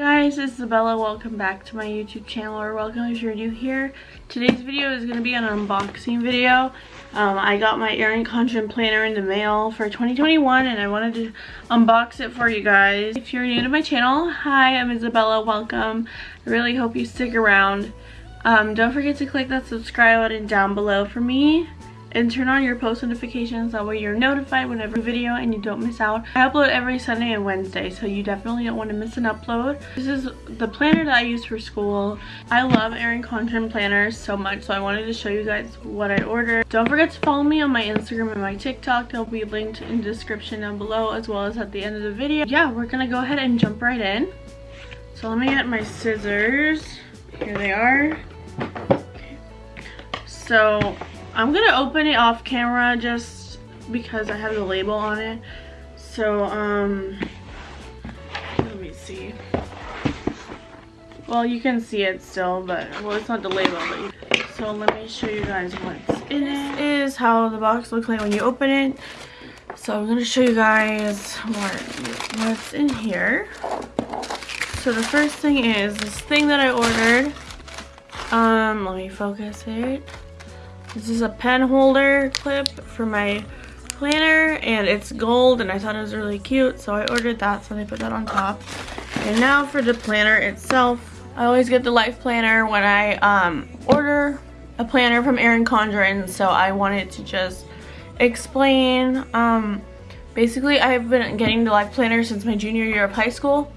guys, it's Isabella. Welcome back to my YouTube channel, or welcome if you're new here. Today's video is going to be an unboxing video. Um, I got my Erin Condren planner in the mail for 2021, and I wanted to unbox it for you guys. If you're new to my channel, hi, I'm Isabella. Welcome. I really hope you stick around. Um, don't forget to click that subscribe button down below for me and turn on your post notifications that way you're notified whenever a video and you don't miss out. I upload every Sunday and Wednesday so you definitely don't want to miss an upload. This is the planner that I use for school. I love Erin Condren planners so much so I wanted to show you guys what I ordered. Don't forget to follow me on my Instagram and my TikTok. They'll be linked in the description down below as well as at the end of the video. Yeah, we're gonna go ahead and jump right in. So let me get my scissors. Here they are. So I'm gonna open it off camera just because I have the label on it. So, um, let me see. Well, you can see it still, but, well, it's not the label, but so let me show you guys what's in it. This is how the box looks like when you open it. So I'm gonna show you guys what, what's in here. So the first thing is this thing that I ordered. Um, let me focus it. This is a pen holder clip for my planner and it's gold and I thought it was really cute so I ordered that so they put that on top. And now for the planner itself. I always get the life planner when I um, order a planner from Erin Condren so I wanted to just explain. Um, basically I've been getting the life planner since my junior year of high school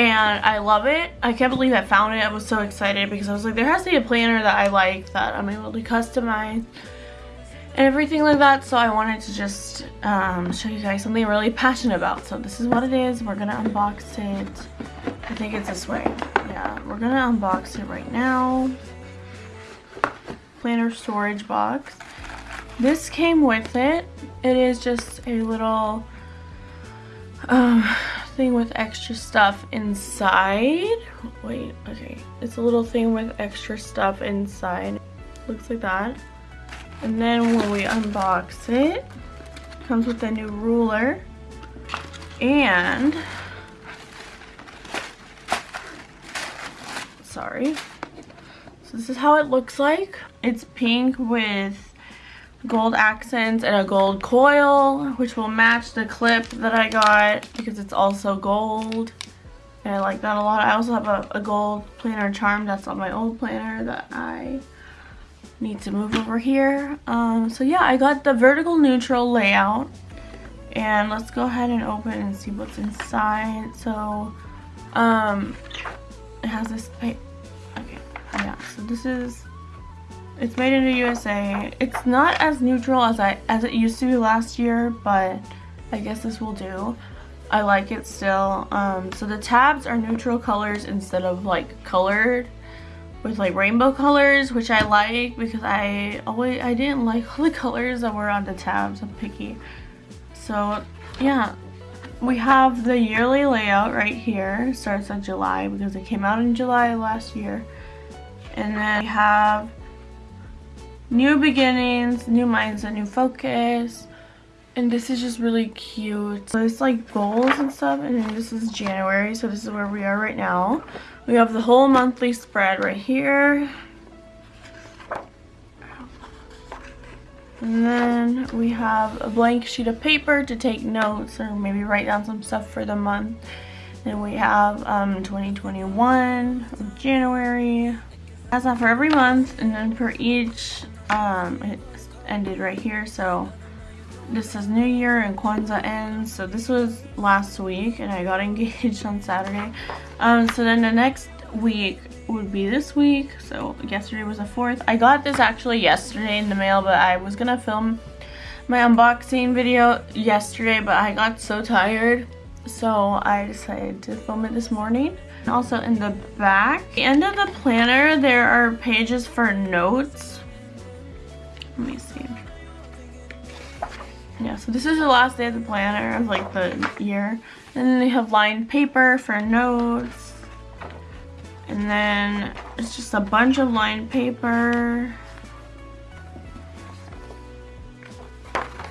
and I love it. I can't believe I found it. I was so excited because I was like, there has to be a planner that I like that I'm able to customize and everything like that. So I wanted to just um, show you guys something I'm really passionate about. So this is what it is. We're going to unbox it. I think it's this way. Yeah, we're going to unbox it right now. Planner storage box. This came with it. It is just a little... Um, thing with extra stuff inside. Wait, okay. It's a little thing with extra stuff inside. Looks like that. And then when we unbox it, it comes with a new ruler. And, sorry. So this is how it looks like. It's pink with gold accents and a gold coil which will match the clip that I got because it's also gold and I like that a lot. I also have a, a gold planner charm that's on my old planner that I need to move over here. Um, so yeah, I got the vertical neutral layout and let's go ahead and open and see what's inside. So um, it has this, okay, yeah, so this is it's made in the USA. It's not as neutral as I as it used to be last year, but I guess this will do. I like it still. Um, so the tabs are neutral colors instead of like colored with like rainbow colors, which I like because I always I didn't like all the colors that were on the tabs. I'm picky. So yeah, we have the yearly layout right here. Starts in July because it came out in July last year. And then we have new beginnings, new mindset, new focus. And this is just really cute. So it's like goals and stuff. And this is January. So this is where we are right now. We have the whole monthly spread right here. And then we have a blank sheet of paper to take notes or maybe write down some stuff for the month. Then we have um, 2021, January. That's not for every month. And then for each um, it ended right here. So this is New Year and Kwanzaa ends. So this was last week and I got engaged on Saturday. Um, so then the next week would be this week. So yesterday was the 4th. I got this actually yesterday in the mail, but I was gonna film my unboxing video yesterday, but I got so tired. So I decided to film it this morning. Also in the back, the end of the planner, there are pages for notes let me see. Yeah, so this is the last day of the planner of like the year. And then they have lined paper for notes. And then it's just a bunch of lined paper.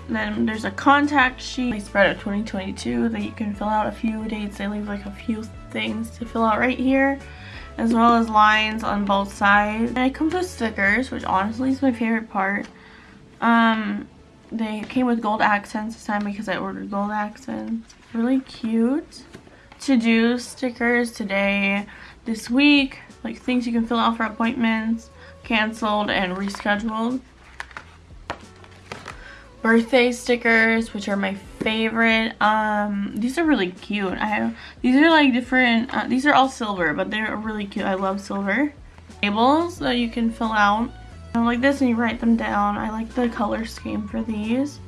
Then there's a contact sheet. They spread of 2022 that you can fill out a few dates. They leave like a few things to fill out right here as well as lines on both sides. And it comes with stickers, which honestly is my favorite part. Um, they came with gold accents this time because I ordered gold accents. Really cute. To do stickers today, this week, like things you can fill out for appointments, canceled and rescheduled. Birthday stickers which are my favorite. Um these are really cute. I have these are like different uh, these are all silver but they're really cute. I love silver. Labels that you can fill out like this and you write them down. I like the color scheme for these.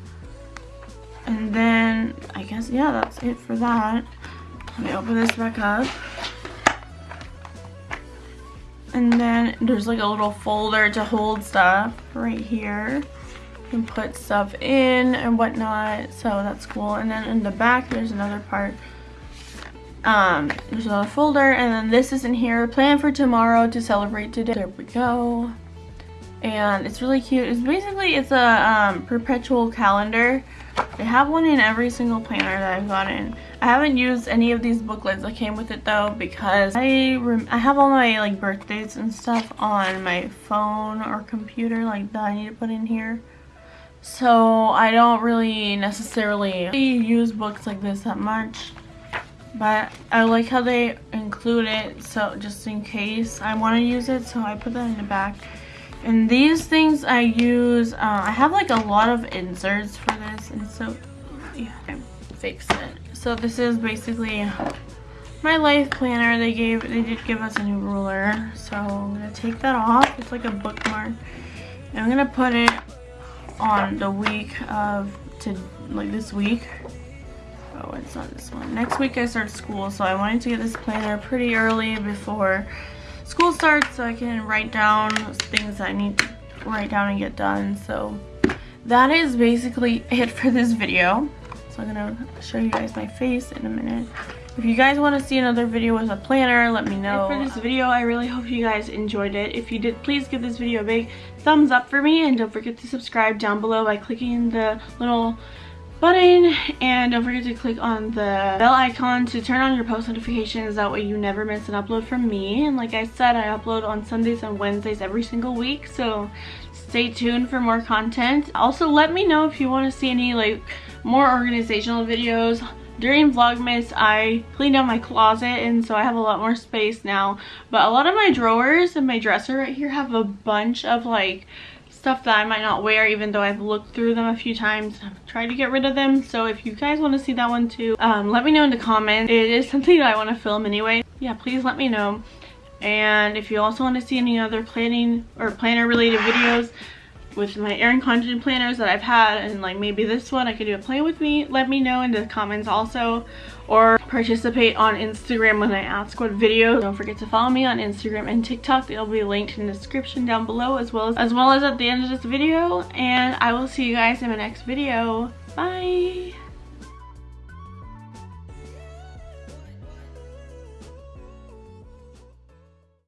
And then i guess yeah that's it for that. Let me open this back up. And then there's like a little folder to hold stuff right here. Can put stuff in and whatnot so that's cool. And then in the back there's another part. Um there's another folder and then this is in here. Plan for tomorrow to celebrate today. There we go and it's really cute it's basically it's a um, perpetual calendar they have one in every single planner that I've gotten I haven't used any of these booklets that came with it though because I I have all my like birthdays and stuff on my phone or computer like that I need to put in here so I don't really necessarily use books like this that much. But I like how they include it so just in case I want to use it. So I put that in the back. And these things I use, uh, I have like a lot of inserts for this. And so, yeah, I fixed it. So this is basically my life planner. They gave, they did give us a new ruler. So I'm going to take that off. It's like a bookmark. And I'm going to put it on the week of to like this week oh it's not this one next week I start school so I wanted to get this planner pretty early before school starts so I can write down things I need to write down and get done so that is basically it for this video so I'm gonna show you guys my face in a minute if you guys want to see another video with a planner, let me know. And for this video, I really hope you guys enjoyed it. If you did, please give this video a big thumbs up for me. And don't forget to subscribe down below by clicking the little button. And don't forget to click on the bell icon to turn on your post notifications. That way you never miss an upload from me. And like I said, I upload on Sundays and Wednesdays every single week. So stay tuned for more content. Also, let me know if you want to see any like more organizational videos during Vlogmas, I cleaned out my closet and so I have a lot more space now. But a lot of my drawers and my dresser right here have a bunch of like stuff that I might not wear even though I've looked through them a few times. I've tried to get rid of them. So if you guys want to see that one too, um, let me know in the comments. It is something that I want to film anyway. Yeah, please let me know. And if you also want to see any other planning or planner related videos, with my Erin Condren planners that I've had and like maybe this one I could do a play with me let me know in the comments also or participate on Instagram when I ask what video don't forget to follow me on Instagram and TikTok. It'll be linked in the description down below as well as as well as at the end of this video. And I will see you guys in my next video. Bye